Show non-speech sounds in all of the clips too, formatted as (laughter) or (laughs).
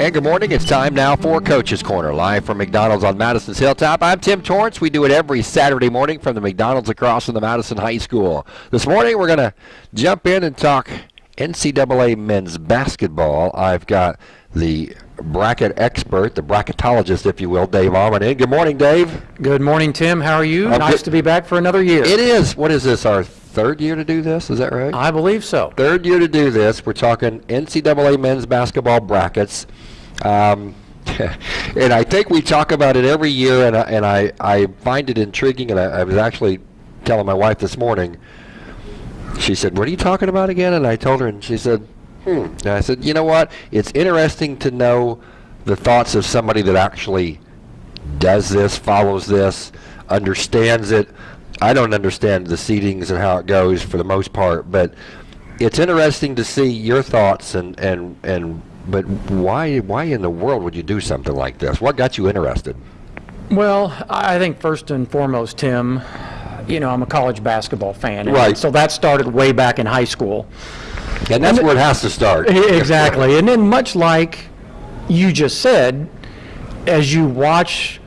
And good morning. It's time now for Coach's Corner, live from McDonald's on Madison's Hilltop. I'm Tim Torrance. We do it every Saturday morning from the McDonald's across from the Madison High School. This morning we're going to jump in and talk NCAA men's basketball. I've got the bracket expert, the bracketologist, if you will, Dave Ommen in. Good morning, Dave. Good morning, Tim. How are you? I'm nice good. to be back for another year. It is. What is this? Our third year to do this? Is that right? I believe so. third year to do this. We're talking NCAA men's basketball brackets. Um, (laughs) and I think we talk about it every year, and I, and I, I find it intriguing. And I, I was actually telling my wife this morning, she said, What are you talking about again? And I told her, and she said, Hmm. And I said, You know what? It's interesting to know the thoughts of somebody that actually does this, follows this, understands it. I don't understand the seedings and how it goes for the most part, but it's interesting to see your thoughts and and and. But why why in the world would you do something like this? What got you interested? Well, I think first and foremost, Tim, you know, I'm a college basketball fan. Right. So that started way back in high school. And that's where it has to start. (laughs) Exactly. and then much like you just said, as you watch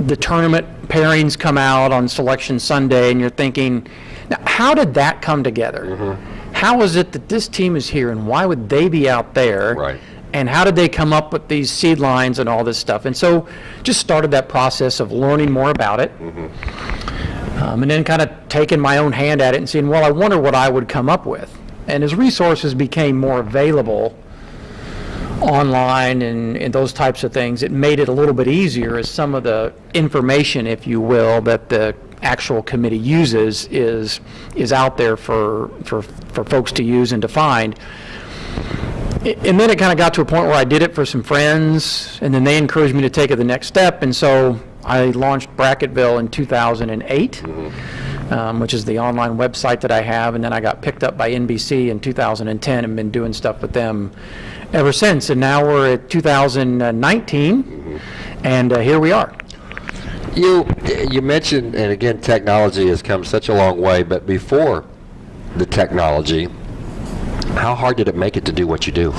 the tournament pairings come out on Selection Sunday and you're thinking, now, how did that come together? Mm-hmm. How is it that this team is here and why would they be out there? Right. And how did they come up with these seed lines and all this stuff? And so just started that process of learning more about it. Um, and then kind of taking my own hand at it and seeing, well, I wonder what I would come up with. And as resources became more available online and, and those types of things, it made it a little bit easier as some of the information, if you will, that the actual committee uses is, is out there for, for, for folks to use and to find. And then it kind of got to a point where I did it for some friends, and then they encouraged me to take it the next step, and so I launched Bracketville in 2008, um, which is the online website that I have, and then I got picked up by NBC in 2010 and been doing stuff with them ever since, and now we're at 2019, and uh, here we are. You you mentioned, and again, technology has come such a long way. But before the technology, how hard did it make it to do what you do?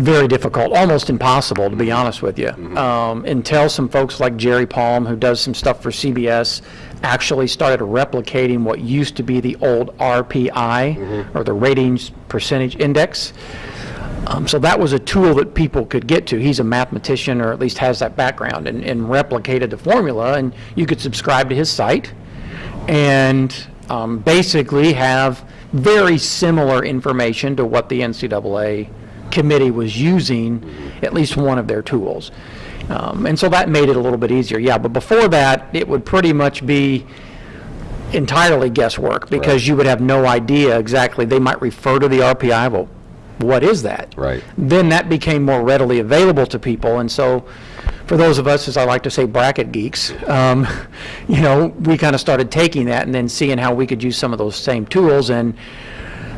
very difficult, almost impossible, to be honest with you. Um, until some folks like Jerry Palm, who does some stuff for CBS, actually started replicating what used to be the old RPI, or the Ratings Percentage Index. Um, so that was a tool that people could get to. He's a mathematician, or at least has that background, and, and replicated the formula, and you could subscribe to his site and um, basically have very similar information to what the NCAA committee was using, at least one of their tools. Um, and so that made it a little bit easier, yeah. But before that, it would pretty much be entirely guesswork because you would have no idea exactly. They might refer to the RPI, well, what is that? Right. Then that became more readily available to people, and so for those of us, as I like to say, bracket geeks, um, (laughs) you know, we kind of started taking that and then seeing how we could use some of those same tools and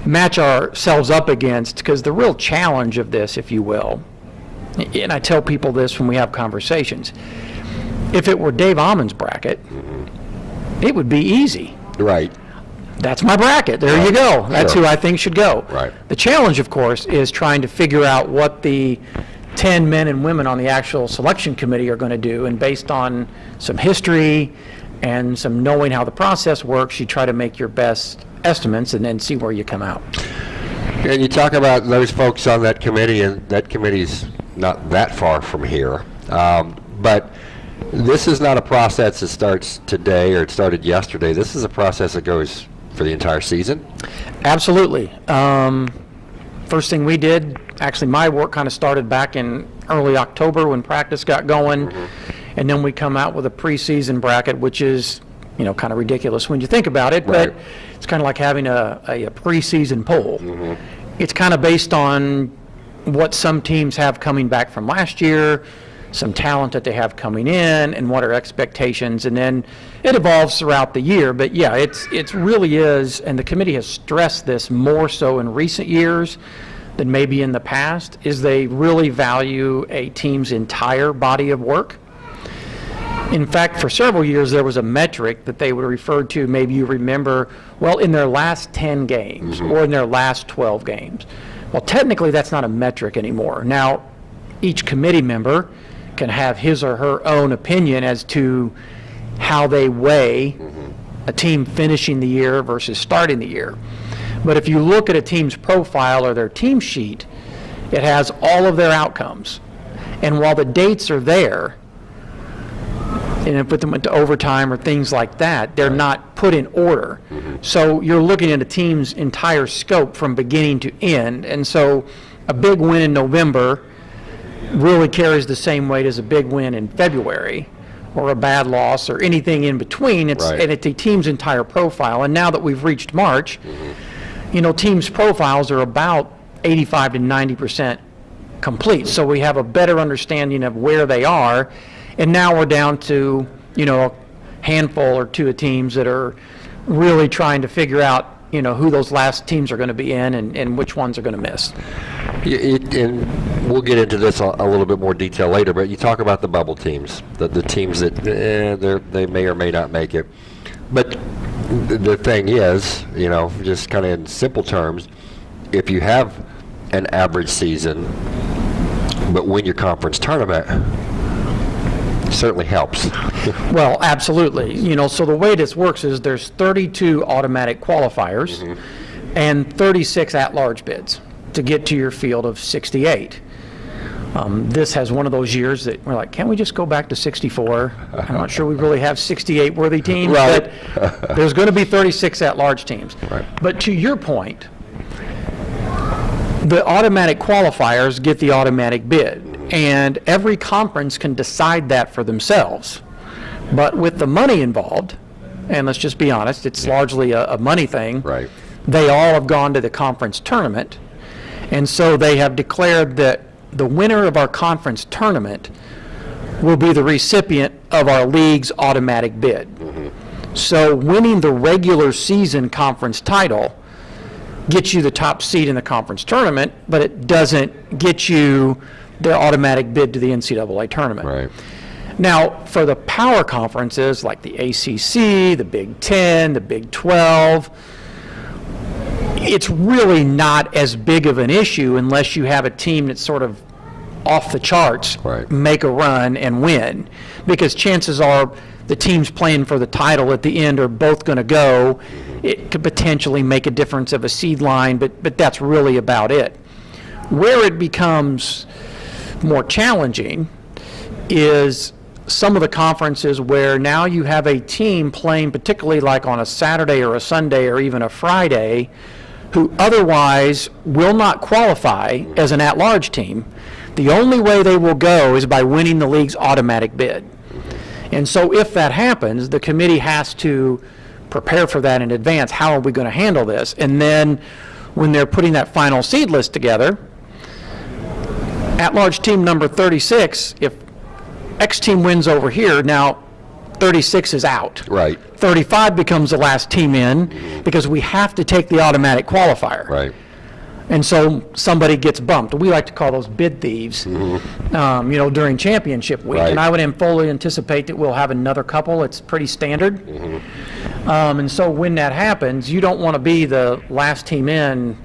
match ourselves up against, because the real challenge of this, if you will, and I tell people this when we have conversations, if it were Dave Ommen's bracket, it would be easy. Right. That's my bracket. There you go. That's Sure. who I think should go. Right. The challenge, of course, is trying to figure out what the 10 men and women on the actual selection committee are going to do. And based on some history and some knowing how the process works, you try to make your best estimates and then see where you come out. And you talk about those folks on that committee, and that committee's not that far from here. Um, but this is not a process that starts today or it started yesterday. This is a process that goes for the entire season. Absolutely. Um, First thing we did, actually, my work kind of started back in early October when practice got going. And then we come out with a preseason bracket, which is, you know, kind of ridiculous when you think about it. But it's kind of like having a, a a preseason poll. It's kind of based on what some teams have coming back from last year, some talent that they have coming in, and what are expectations, and then it evolves throughout the year. But yeah, it's, it's really is, and the committee has stressed this more so in recent years than maybe in the past, is they really value a team's entire body of work. In fact, for several years, there was a metric that they would refer to, maybe you remember, well, in their last 10 games mm-hmm. or in their last 12 games. Well, technically, that's not a metric anymore. Now, each committee member can have his or her own opinion as to how they weigh mm-hmm. a team finishing the year versus starting the year. But if you look at a team's profile or their team sheet, it has all of their outcomes. And while the dates are there, and if put them into overtime or things like that, they're not put in order. Mm-hmm. So you're looking at a team's entire scope from beginning to end. And so a big win in November really carries the same weight as a big win in February, or a bad loss, or anything in between. It's, Right. and it's a team's entire profile. And now that we've reached March, mm-hmm. you know, teams' profiles are about 85 to 90 percent complete. So we have a better understanding of where they are. And now we're down to, you know, a handful or two of teams that are really trying to figure out, you know, who those last teams are going to be in and, and which ones are going to miss. It- And we'll get into this a a little bit more detail later, but you talk about the bubble teams, the, the teams that, eh, they're, may or may not make it. But the thing is, you know, just kind of in simple terms, if you have an average season, but win your conference tournament, certainly helps. (laughs) Well, absolutely. You know, so the way this works is there's 32 automatic qualifiers and 36 at-large bids to get to your field of 68. Um, This has one of those years that we're like, can't we just go back to 64? I'm not sure we really have 68 worthy teams, Right. but there's going to be 36 at-large teams. Right. But to your point, the automatic qualifiers get the automatic bid, and every conference can decide that for themselves. But with the money involved, and let's just be honest, it's largely a, a money thing. Right. They all have gone to the conference tournament, and so they have declared that the winner of our conference tournament will be the recipient of our league's automatic bid. Mm-hmm. So winning the regular season conference title gets you the top seed in the conference tournament, but it doesn't get you the automatic bid to the NCAA tournament. Right. Now, for the power conferences like the ACC, the Big Ten, the Big 12, it's really not as big of an issue unless you have a team that's sort of off the charts, Right. make a run and win. Because chances are the teams playing for the title at the end are both going to go. It could potentially make a difference of a seed line, but, but that's really about it. Where it becomes more challenging is some of the conferences where now you have a team playing, particularly like on a Saturday or a Sunday or even a Friday, who otherwise will not qualify as an at-large team. The only way they will go is by winning the league's automatic bid. And so if that happens, the committee has to prepare for that in advance. How are we going to handle this? And then when they're putting that final seed list together, at-large team number 36, if X team wins over here, now 36 is out. Right. 35 becomes the last team in because we have to take the automatic qualifier. Right. And so somebody gets bumped. We like to call those bid thieves, um, you know, during championship week. Right. And I would am- fully anticipate that we'll have another couple. It's pretty standard. Um, and so when that happens, you don't want to be the last team in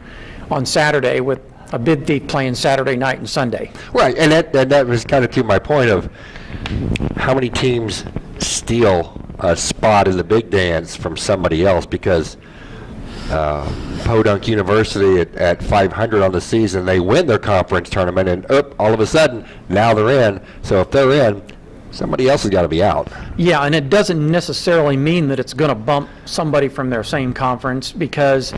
on Saturday with a bid thief playing Saturday night and Sunday. Right, and that, and that was kind of to my point of how many teams steal a spot in the big dance from somebody else because uh, Podunk University at, at 500 on the season, they win their conference tournament, and up all of a sudden now they're in. So if they're in, somebody else has got to be out. Yeah, and it doesn't necessarily mean that it's going to bump somebody from their same conference because,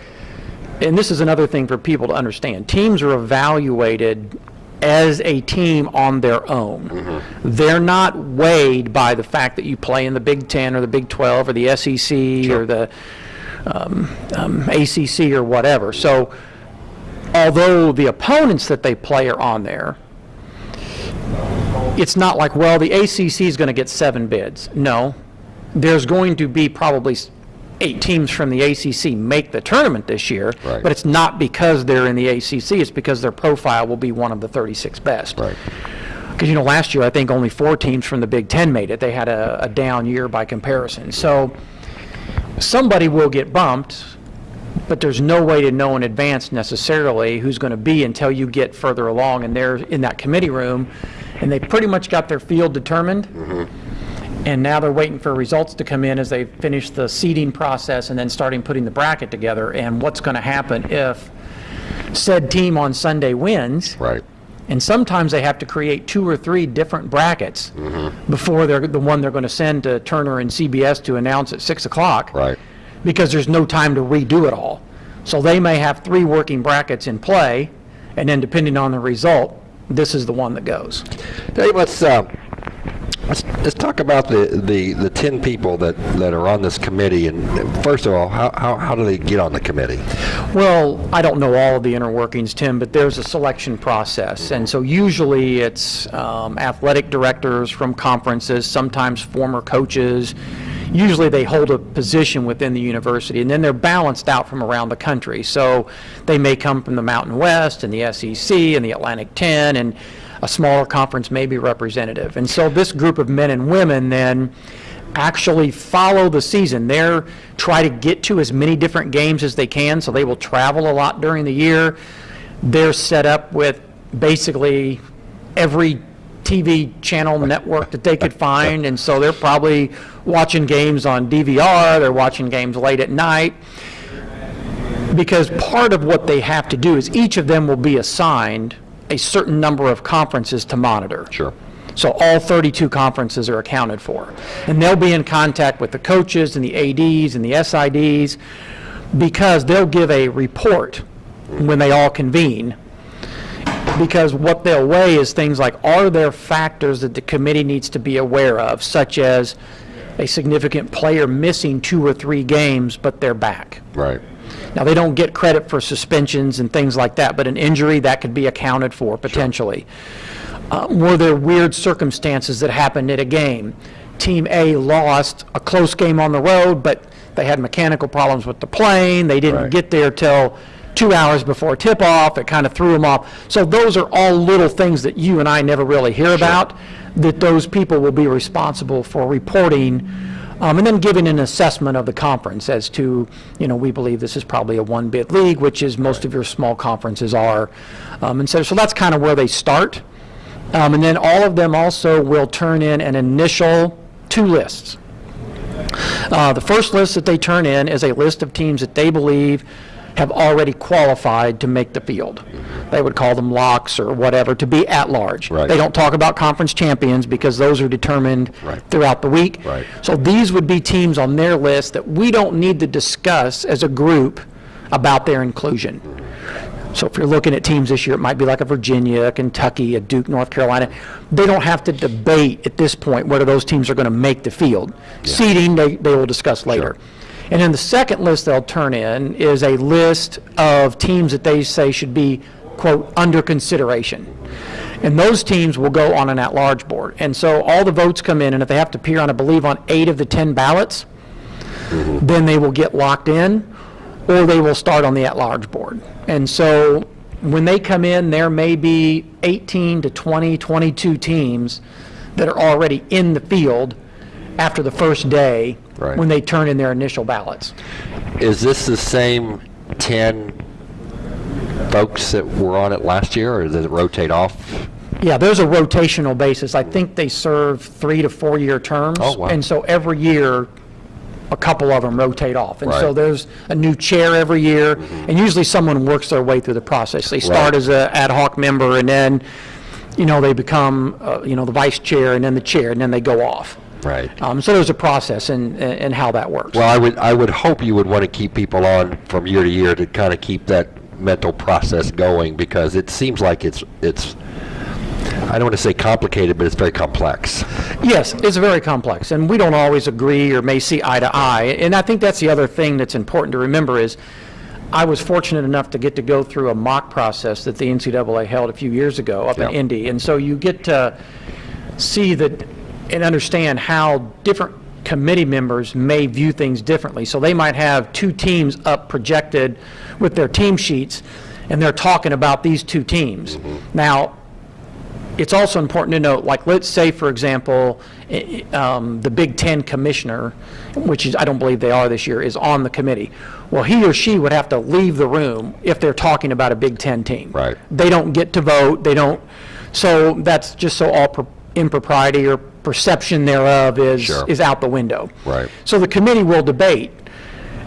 and this is another thing for people to understand, teams are evaluated as a team on their own. They're not weighed by the fact that you play in the Big Ten or the Big 12 or the SEC or the um, um, ACC or whatever. So although the opponents that they play are on there, it's not like, well, the ACC is going to get seven bids. No, there's going to be probably eight teams from the ACC make the tournament this year, Right. but it's not because they're in the ACC, it's because their profile will be one of the 36 best. Right. Because, you know, last year, I think only four teams from the Big Ten made it. They had a, a down year by comparison. So somebody will get bumped, but there's no way to know in advance necessarily who's going to be until you get further along and they're in that committee room, and they pretty much got their field determined. Mm-hmm. And now they're waiting for results to come in as they finish the seeding process and then starting putting the bracket together. And what's going to happen if said team on Sunday wins? Right. And sometimes they have to create two or three different brackets before they're, the one they're going to send to Turner and CBS to announce at 6 o'clock. Right. Because there's no time to redo it all. So they may have three working brackets in play, and then depending on the result, this is the one that goes. Dave, let's, uh, let's, let's talk about the, the, the 10 people that, that are on this committee. And first of all, how, how, how do they get on the committee? Well, I don't know all of the inner workings, Tim, but there's a selection process. And so usually it's um, athletic directors from conferences, sometimes former coaches. Usually they hold a position within the university, and then they're balanced out from around the country. So they may come from the Mountain West and the SEC and the Atlantic 10, and a smaller conference may be representative. And so this group of men and women then actually follow the season. They're try to get to as many different games as they can, so they will travel a lot during the year. They're set up with basically every TV channel network that they could find, and so they're probably watching games on DVR, they're watching games late at night. Because part of what they have to do is each of them will be assigned a certain number of conferences to monitor. Sure. So all 32 conferences are accounted for. And they'll be in contact with the coaches and the ADs and the SIDs because they'll give a report when they all convene. Because what they'll weigh is things like, are there factors that the committee needs to be aware of, such as a significant player missing two or three games, but they're back? Right. Now, they don't get credit for suspensions and things like that, but an injury, that could be accounted for potentially. Uh, Were there weird circumstances that happened at a game? Team A lost a close game on the road, but they had mechanical problems with the plane, they didn't Right. get there till two hours before tip-off, it kind of threw them off. So those are all little things that you and I never really hear about, that those people will be responsible for reporting, um, and then giving an assessment of the conference as to, you know, we believe this is probably a one-bid league, which is most of your small conferences are. Um, And so, so that's kind of where they start. Um, And then all of them also will turn in an initial two lists. Uh, The first list that they turn in is a list of teams that they believe have already qualified to make the field. They would call them locks or whatever, to be at-large. Right. They don't talk about conference champions because those are determined Right. throughout the week. Right. So these would be teams on their list that we don't need to discuss as a group about their inclusion. So if you're looking at teams this year, it might be like a Virginia, a Kentucky, a Duke, North Carolina. They don't have to debate at this point whether those teams are going to make the field. Seeding, they, they will discuss later. And then the second list they'll turn in is a list of teams that they say should be, quote, under consideration. And those teams will go on an at-large board. And so all the votes come in, and if they have to appear on, I believe, on eight of the 10 ballots, mm-hmm. then they will get locked in, or they will start on the at-large board. And so when they come in, there may be 18 to 20, 22 teams that are already in the field after the first day Right. when they turn in their initial ballots. Is this the same 10 folks that were on it last year, or does it rotate off? Yeah, there's a rotational basis. I think they serve three to four-year terms. Oh, wow. And so every year, a couple of them rotate off. And so Right. Mm-hmm. there's a new chair every year, and usually someone works their way through the process. They start Right. as a ad hoc member, and then, you know, they become, uh, you know, the vice chair, and then the chair, and then they go off. Right. Um, So there's a process in, in how that works. Well, I would, I would hope you would want to keep people on from year to year to kind of keep that mental process going, because it seems like it's, it's, I don't want to say complicated, but it's very complex. Yes, it's very complex, and we don't always agree or may see eye to eye. And I think that's the other thing that's important to remember is, I was fortunate enough to get to go through a mock process that the NCAA held a few years ago up in Indy. And so you get to see that and understand how different committee members may view things differently. So they might have two teams up projected with their team sheets, and they're talking about these two teams. Now, it's also important to note, like, let's say, for example, um, the Big Ten commissioner, which is, I don't believe they are this year, is on the committee. Well, he or she would have to leave the room if they're talking about a Big Ten team. Right. They don't get to vote, they don't, so that's just so all impropriety or perception thereof is, Sure. is out the window. Right. So the committee will debate,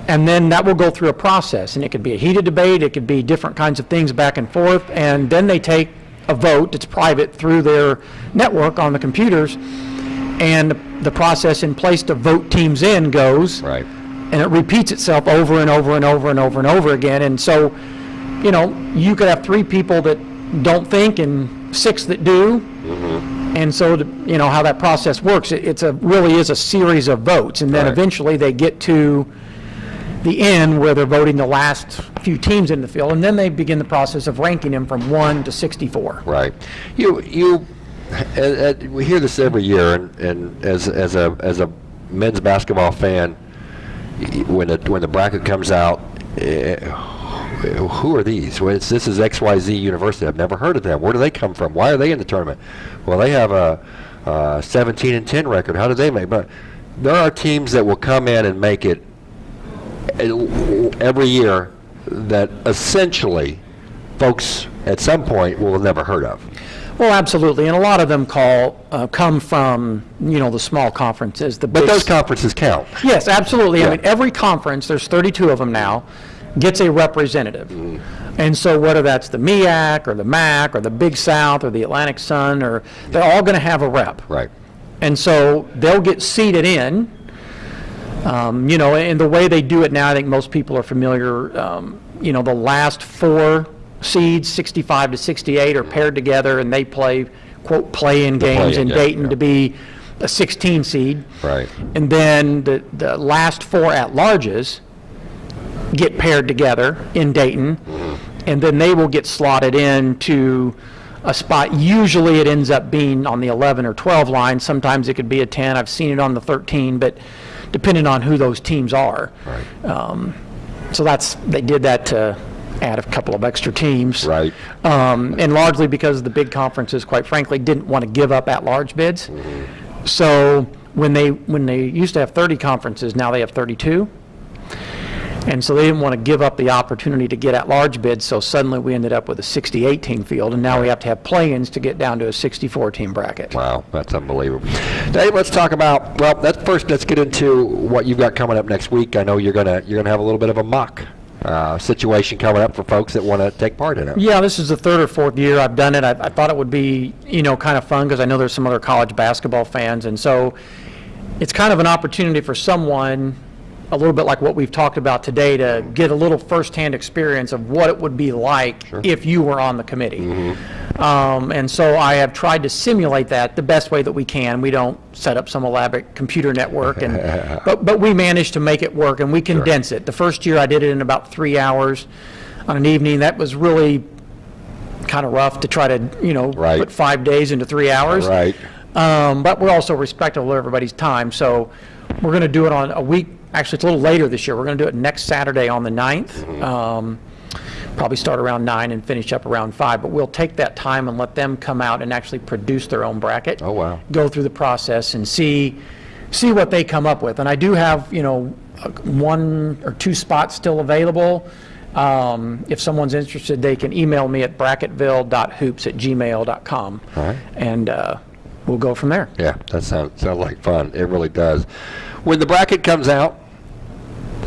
and then that will go through a process, and it could be a heated debate, it could be different kinds of things back and forth, and then they take a vote it's private through their network on the computers, and the process in place to vote teams in goes. Right. And it repeats itself over and over and over and over and over again, and so, you know, you could have three people that don't think and six that do, mm-hmm. And so, the- you know, how that process works, it- it's a, really is a series of votes, and then Right. eventually they get to the end where they're voting the last few teams in the field, and then they begin the process of ranking them from 1 to 64. Right. You, you, uh, uh, we hear this every year, and, and as, as a, as a men's basketball fan, when the, when the bracket comes out, eh, who are these? Well, it's, this is XYZ University. I've never heard of them. Where do they come from? Why are they in the tournament? Well, they have a, uh 17 and 10 record. How did they make? But there are teams that will come in and make it eh, every year that essentially folks at some point will have never heard of. Well, absolutely, and a lot of them call, uh, come from, you know, the small conferences, the But those conferences count. Yes, absolutely. Yeah. I mean, every conference, there's 32 of them now, gets a representative. And so whether that's the MEAC, or the MAC, or the Big South, or the Atlantic Sun, or, they're all going to have a rep. Right. And so they'll get seated in, um, you know, and the way they do it now, I think most people are familiar, um, you know, the last four seeds, 65 to 68, are paired together, and they play, quote, "play-in games" play-in in game, Dayton yeah. to be a 16 seed. Right. And then the, the last four at-larges get paired together in Dayton, and then they will get slotted into a spot. Usually it ends up being on the 11 or 12 line. Sometimes it could be a 10. I've seen it on the 13, but depending on who those teams are. Right. So that's, they did that to add a couple of extra teams. Right. Um, And largely because the big conferences, quite frankly, didn't want to give up at-large bids. So when they, when they used to have 30 conferences, now they have 32. And so they didn't want to give up the opportunity to get at-large bids, so suddenly we ended up with a 68-team field, and now we have to have play-ins to get down to a 64-team bracket. Wow, that's unbelievable. Dave, let's talk about, well, first, let's get into what you've got coming up next week. I know you're gonna, you're gonna have a little bit of a mock uh, situation coming up for folks that want to take part in it. Yeah, this is the third or fourth year I've done it. I, I thought it would be, you know, kind of fun because I know there's some other college basketball fans. And so it's kind of an opportunity for someone, a little bit like what we've talked about today, to get a little firsthand experience of what it would be like if you were on the committee. Um, and so I have tried to simulate that the best way that we can. We don't set up some elaborate computer network and, (laughs) but, but we managed to make it work and we condense it. The first year I did it in about three hours on an evening. That was really kind of rough to try to, you know, Right. put five days into three hours. Right. Um, But we're also respectful of everybody's time, so we're going to do it on a week, actually, it's a little later this year. We're going to do it next Saturday on the 9th. Um, Probably start around nine and finish up around five, but we'll take that time and let them come out and actually produce their own bracket. Oh, wow. Go through the process and see, see what they come up with. And I do have, you know, uh, one or two spots still available. Um, If someone's interested, they can email me at bracketville.hoops@gmail.com. All right. And uh, we'll go from there. Yeah, that sounds, sounds like fun. It really does. When the bracket comes out,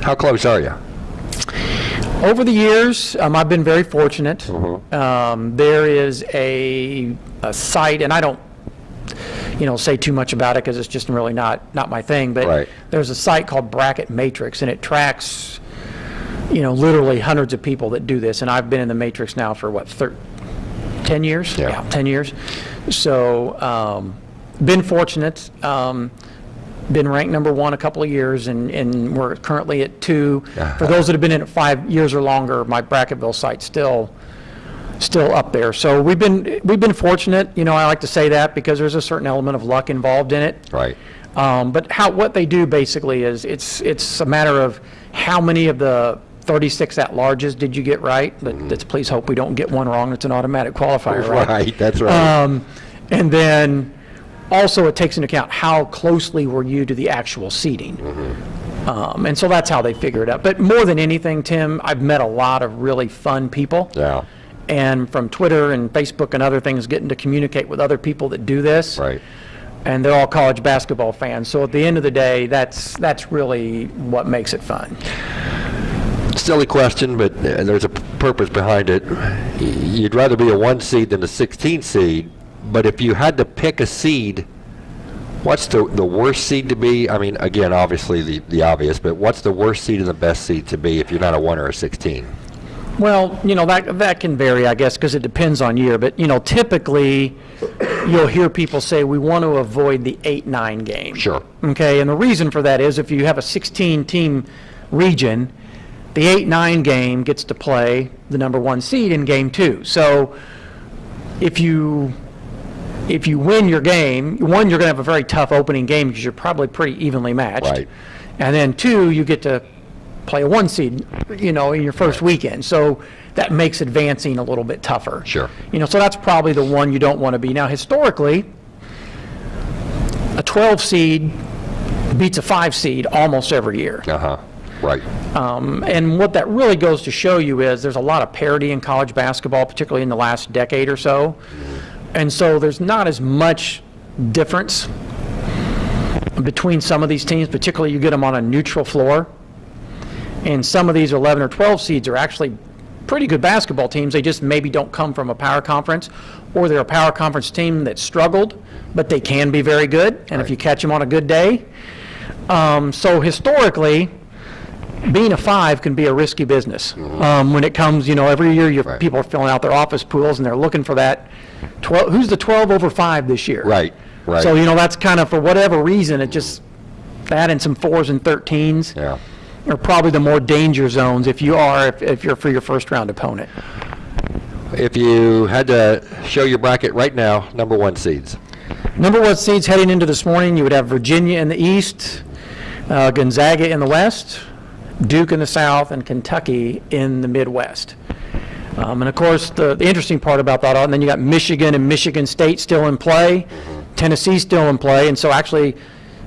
how close are you? Over the years, um, I've been very fortunate. Um, There is a, a site, and I don't, you know, say too much about it because it's just really not, not my thing, but Right. there's a site called Bracket Matrix, and it tracks, you know, literally hundreds of people that do this, and I've been in the Matrix now for, what, thir 10 years? Yeah. 10 years. So, um, been fortunate. Um, been ranked number one a couple of years, and, and we're currently at two. For those that have been in it five years or longer, my Bracketville site's still, still up there. So we've been, we've been fortunate, you know, I like to say that because there's a certain element of luck involved in it. Right. Um, But how, what they do basically is, it's, it's a matter of how many of the 36 at-larges did you get right? But Let's please hope we don't get one wrong, it's an automatic qualifier, right? Right, that's right. Um, And then also it takes into account how closely were you to the actual seeding. Um, and so that's how they figure it out. But more than anything, Tim, I've met a lot of really fun people. Yeah, And from Twitter and Facebook and other things, getting to communicate with other people that do this. right. And they're all college basketball fans. So at the end of the day, that's, that's really what makes it fun. Silly question, but uh, there's a purpose behind it. You'd rather be a one seed than a 16 seed, but if you had to pick a seed, what's the, the worst seed to be? I mean, again, obviously the, the obvious, but what's the worst seed and the best seed to be if you're not a one or a 16? Well, you know, that, that can vary, I guess, because it depends on year. But, you know, typically, you'll hear people say, we want to avoid the 8-9 game. Sure. Okay, and the reason for that is if you have a 16-team region, the 8-9 game gets to play the number one seed in game two. So if you, if you win your game, one, you're going to have a very tough opening game because you're probably pretty evenly matched. Right. And then two, you get to play a one seed, you know, in your first weekend. So that makes advancing a little bit tougher. Sure. You know, so that's probably the one you don't want to be. Now, historically, a 12 seed beats a 5 seed almost every year. Uh-huh, right. And what that really goes to show you is there's a lot of parity in college basketball, particularly in the last decade or so. And so there's not as much difference between some of these teams, particularly you get them on a neutral floor. And some of these 11 or 12 seeds are actually pretty good basketball teams. They just maybe don't come from a power conference, or they're a power conference team that struggled, but they can be very good. And if you catch them on a good day, um, so historically, being a five can be a risky business. Um, when it comes, you know, every year your. Right. people are filling out their office pools and they're looking for that 12, who's the 12 over five this year? Right, right. So, you know, that's kind of, for whatever reason, it just, that and some fours and 13s Yeah. are probably the more danger zones if you are, if, if you're for your first round opponent. If you had to show your bracket right now, number one seeds. Number one seeds heading into this morning, you would have Virginia in the east, uh, Gonzaga in the west, Duke in the south, and Kentucky in the Midwest. Um, And of course, the, the interesting part about that, and then you got Michigan and Michigan State still in play, Tennessee still in play, and so actually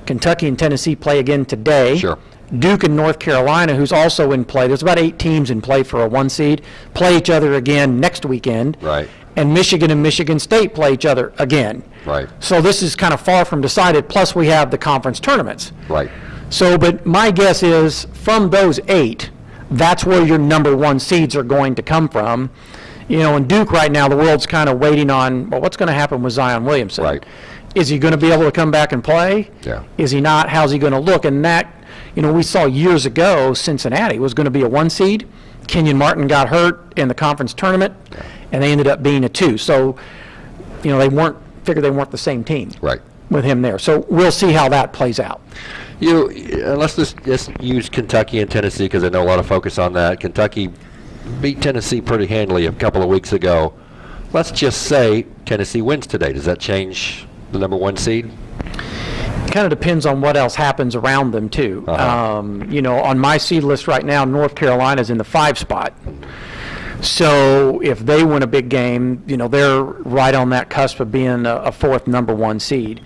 Kentucky and Tennessee play again today. Sure. Duke and North Carolina, who's also in play, there's about eight teams in play for a one seed, play each other again next weekend. Right. And Michigan and Michigan State play each other again. Right. So this is kind of far from decided, plus we have the conference tournaments. Right. So, but my guess is, from those eight, that's where your number one seeds are going to come from. You know, in Duke right now, the world's kind of waiting on, well, what's going to happen with Zion Williamson? Right. Is he going to be able to come back and play? Yeah. Is he not? How's he going to look? And that, you know, we saw years ago, Cincinnati was going to be a one seed. Kenyon Martin got hurt in the conference tournament, and they ended up being a two. So, you know, they weren't, figured they weren't the same team Right. with him there. So we'll see how that plays out. You, uh, let's just, just use Kentucky and Tennessee because I know a lot of focus on that. Kentucky beat Tennessee pretty handily a couple of weeks ago. Let's just say Tennessee wins today. Does that change the number one seed? kind of depends on what else happens around them too. Uh-huh. Um, you know, on my seed list right now, North Carolina's in the five spot. So if they win a big game, you know, they're right on that cusp of being a, a fourth number one seed.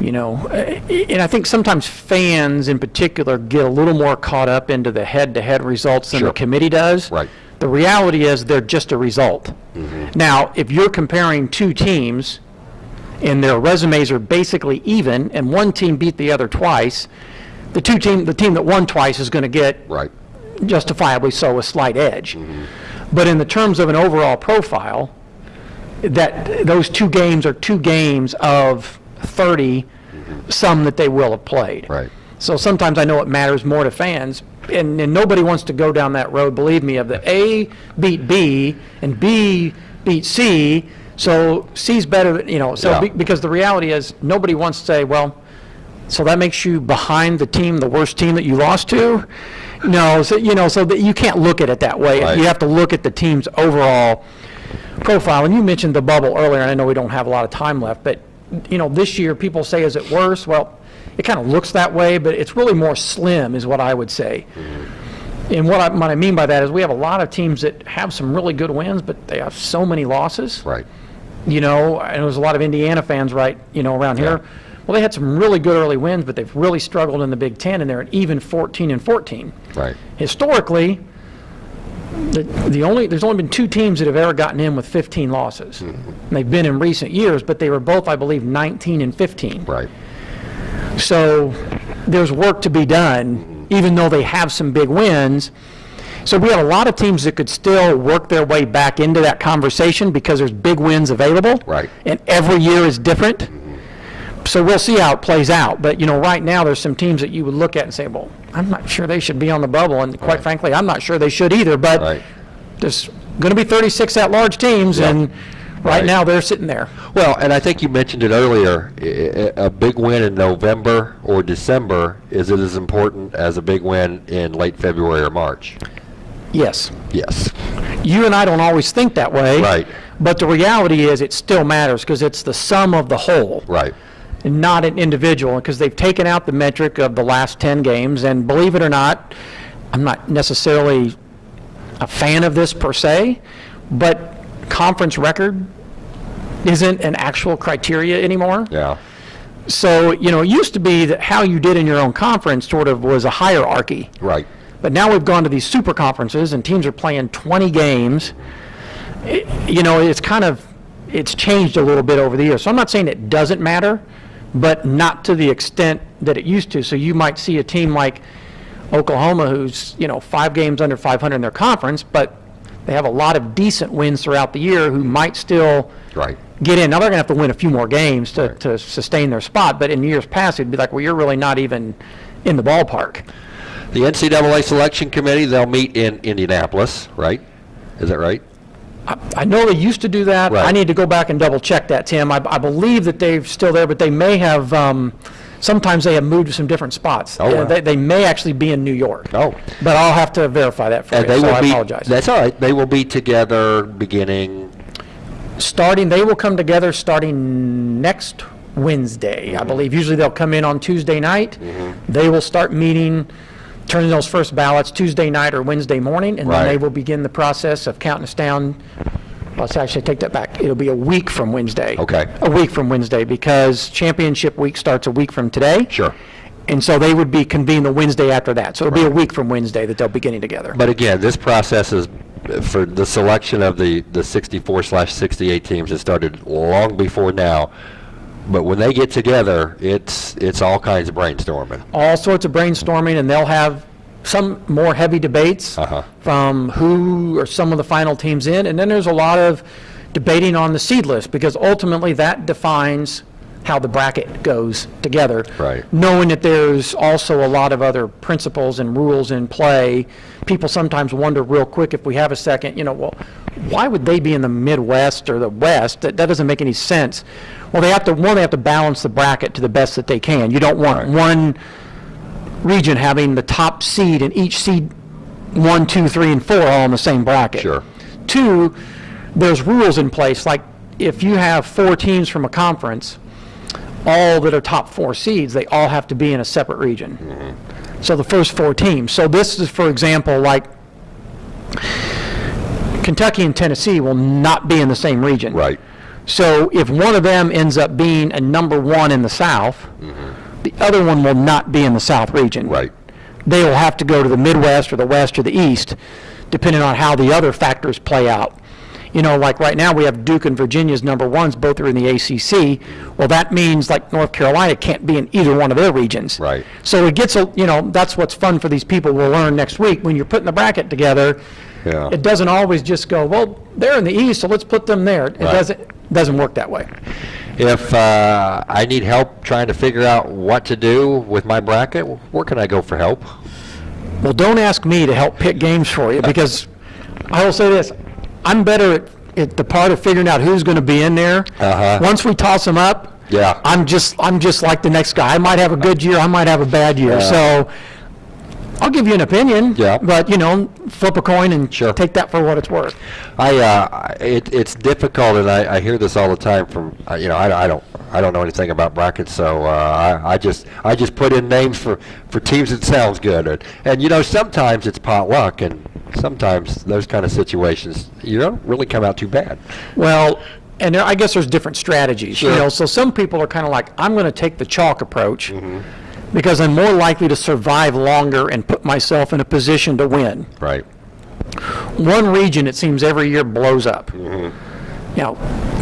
You know, and I think sometimes fans in particular get a little more caught up into the head-to-head results than Sure. the committee does. Right. The reality is they're just a result. Mm-hmm. Now, if you're comparing two teams, and their resumes are basically even, and one team beat the other twice, the two team, the team that won twice is going to get Right. justifiably so a slight edge. Mm-hmm. But in the terms of an overall profile, that, those two games are two games of 30, some that they will have played. Right. So sometimes I know it matters more to fans, and, and nobody wants to go down that road, believe me, of the A beat B and B beat C, so C's better, than you know, so, Yeah. be- because the reality is, nobody wants to say, well, so that makes you behind the team, the worst team that you lost to? No, so, you know, so that you can't look at it that way. Right. You have to look at the team's overall profile. And you mentioned the bubble earlier, and I know we don't have a lot of time left, but, you know, this year, people say, is it worse? Well, it kind of looks that way, but it's really more slim, is what I would say. And what I, what I mean by that is we have a lot of teams that have some really good wins, but they have so many losses. Right. you know, and there was a lot of Indiana fans right, you know, around here. Yeah. Well, they had some really good early wins, but they've really struggled in the Big Ten, and they're at even 14 and 14. Right. Historically, the, the only, there's only been two teams that have ever gotten in with 15 losses. Mm-hmm. And they've been in recent years, but they were both, I believe, 19 and 15. Right. So there's work to be done, even though they have some big wins. So we have a lot of teams that could still work their way back into that conversation because there's big wins available. Right. And every year is different. So we'll see how it plays out. But, you know, right now, there's some teams that you would look at and say, well, I'm not sure they should be on the bubble. And quite Right. frankly, I'm not sure they should either. But Right. there's going to be 36 at-large teams, Yep. and right Right. now, they're sitting there. Well, and I think you mentioned it earlier, A big win in November or December is it as important as a big win in late February or March? Yes. Yes. You and I don't always think that way. Right. But the reality is, it still matters because it's the sum of the whole, Right. and not an individual, because they've taken out the metric of the last 10 games, and believe it or not, I'm not necessarily a fan of this per se, but conference record isn't an actual criteria anymore. Yeah. So, you know, it used to be that how you did in your own conference sort of was a hierarchy. Right. But now we've gone to these super conferences and teams are playing 20 games. It- You know, it's kind of, it's changed a little bit over the years. So I'm not saying it doesn't matter, but not to the extent that it used to. So you might see a team like Oklahoma who's, you know, five games under 500 in their conference, but they have a lot of decent wins throughout the year who might still Right. Get in. Now, they're going to have to win a few more games to, Right. to sustain their spot, but in years past, it'd be like, well, you're really not even in the ballpark. The NCAA Selection Committee, they'll meet in Indianapolis, right? Is that right? I know they used to do that. I need to go back and double check that, Tim. I, I believe that they're still there, but they may have, um, sometimes they have moved to some different spots. Oh, wow. They, they may actually be in New York. Oh. But I'll have to verify that for And you, they so will I be. apologize. That's all right. They will be together beginning, Starting, they will come together starting next Wednesday, Mm-hmm. I believe. Usually they'll come in on Tuesday night. They will start meeting, turning those first ballots Tuesday night or Wednesday morning, and then they Right. will begin the process of counting us down. Let's actually take that back. It'll be a week from Wednesday. Okay. A week from Wednesday, because championship week starts a week from today. Sure. And so they would be convened the Wednesday after that. So it'll be a week from Wednesday that they'll be getting together. But again, this process is, uh, for the selection of the, the 64 slash 68 teams, it started long before now. But when they get together, it's, it's all kinds of brainstorming. all sorts of brainstorming, and they'll have some more heavy debates Uh-huh. from who are some of the final teams in, and then there's a lot of debating on the seed list, because ultimately that defines how the bracket goes together. Right. Knowing that there's also a lot of other principles and rules in play. People sometimes wonder real quick, if we have a second, you know, well, why would they be in the Midwest or the West? That, that doesn't make any sense. Well, they have to, one, they have to balance the bracket to the best that they can. You don't want Right. one region having the top seed and each seed one, two, three, and four all in the same bracket. Sure. Two, there's rules in place, like if you have four teams from a conference, all that are top four seeds, they all have to be in a separate region. So the first four teams. So this is, for example, like Kentucky and Tennessee will not be in the same region. Right. So if one of them ends up being a number one in the South, the other one will not be in the South region. Right. They will have to go to the Midwest or the West or the East, depending on how the other factors play out. You know, like right now, we have Duke and Virginia's number ones, both are in the ACC. Well, that means like North Carolina can't be in either one of their regions. Right. So it gets, a you know, that's what's fun for these people. We'll learn next week. When you're putting the bracket together, Yeah. it doesn't always just go, well, they're in the East, so let's put them there. It Right. doesn't, doesn't work that way. If uh, I need help trying to figure out what to do with my bracket, where can I go for help? Well, don't ask me to help pick games for you, because I will say this, I'm better at, at the part of figuring out who's going to be in there. Uh-huh. Once we toss them up, Yeah. I'm just, I'm just like the next guy. I might have a good year, I might have a bad year. Yeah. So I'll give you an opinion. Yeah. But, you know, flip a coin and Sure. take that for what it's worth. I, uh, it, it's difficult, and I, I hear this all the time from, uh, you know, I, I don't, I don't know anything about brackets, so uh, I, I just, I just put in names for, for teams that sounds good, and, and you know, sometimes it's pot luck, and sometimes those kind of situations, you don't really come out too bad. Well, and I guess there's different strategies, you know, so some people are kind of like, I'm going to take the chalk approach Mm-hmm. Because I'm more likely to survive longer and put myself in a position to win. Right. One region, it seems, every year blows up. Mm-hmm. Now,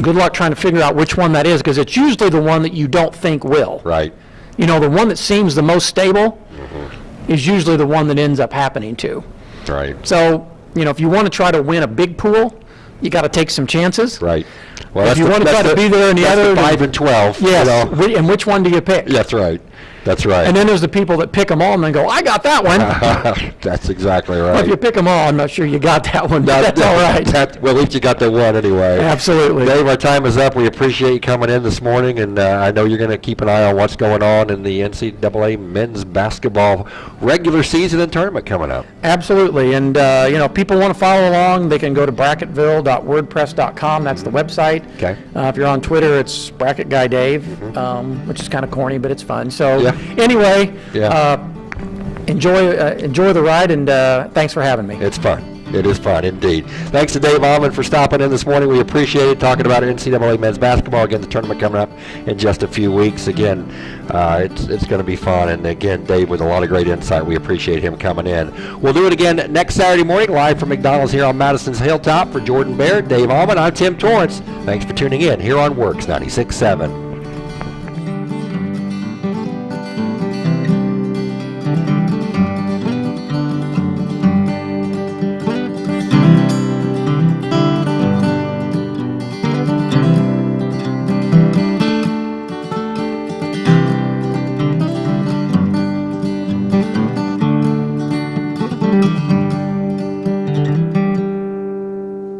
good luck trying to figure out which one that is, because it's usually the one that you don't think will. Right. You know, the one that seems the most stable Mm-hmm. is usually the one that ends up happening to. Right. So, you know, if you want to try to win a big pool, you got to take some chances. Right. Well, If you the- wanna that's try to be there in the other, then- five and 12. you Yes, know. and which one do you pick? That's right. That's right. And then there's the people that pick them all and then go, I got that one. (laughs) That's exactly Well, right. If you pick them all, I'm not sure you got that one, (laughs) That- that's all right. that- well, at least you got the one anyway. Absolutely. Dave, our time is up. We appreciate you coming in this morning, and uh, I know you're going to keep an eye on what's going on in the NCAA men's basketball regular season and tournament coming up. Absolutely, and, uh, you know, people want to follow along, they can go to bracketville.wordpress.com, that's the website. Okay. Uh, If you're on Twitter, it's Bracket Guy Dave, um, which is kind of corny, but it's fun. So, Yeah. (laughs) anyway, Yeah. uh, enjoy, uh, enjoy the ride, and uh, thanks for having me. It's fun. It is fun indeed. Thanks to Dave Ommen for stopping in this morning. We appreciate it. Talking about NCAA men's basketball. Again, the tournament coming up in just a few weeks. Again, uh, it's it's going to be fun. And again, Dave with a lot of great insight. We appreciate him coming in. We'll do it again next Saturday morning, live from McDonald's here on Madison's Hilltop. For Jordan Baird, Dave Ommen, I'm Tim Torrance. Thanks for tuning in here on WORX 96.7.